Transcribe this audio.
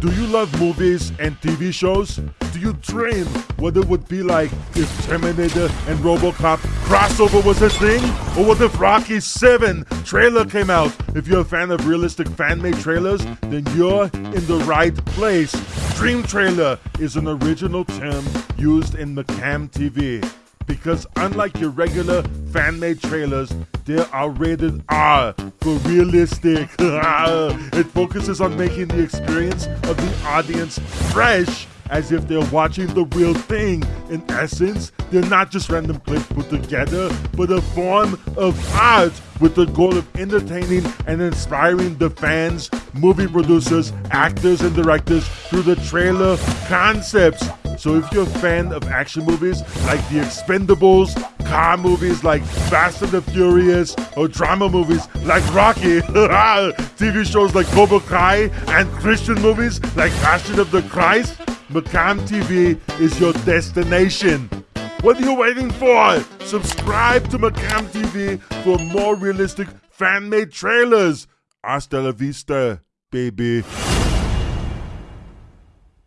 Do you love movies and TV shows? Do you dream what it would be like if Terminator and Robocop crossover was a thing? Or what if Rocky 7 trailer came out? If you're a fan of realistic fan made trailers, then you're in the right place. Dream trailer is an original term used in McCam TV because unlike your regular fan made trailers, they are rated R for realistic. it focuses on making the experience of the audience fresh as if they're watching the real thing. In essence, they're not just random clips put together, but a form of art with the goal of entertaining and inspiring the fans, movie producers, actors, and directors through the trailer concepts. So if you're a fan of action movies like The Expendables, car movies like Fast and the Furious, or drama movies like Rocky, TV shows like Cobra Kai, and Christian movies like Passion of the Christ, McCam TV is your destination. What are you waiting for? Subscribe to McCam TV for more realistic fan made trailers. Hasta la vista, baby.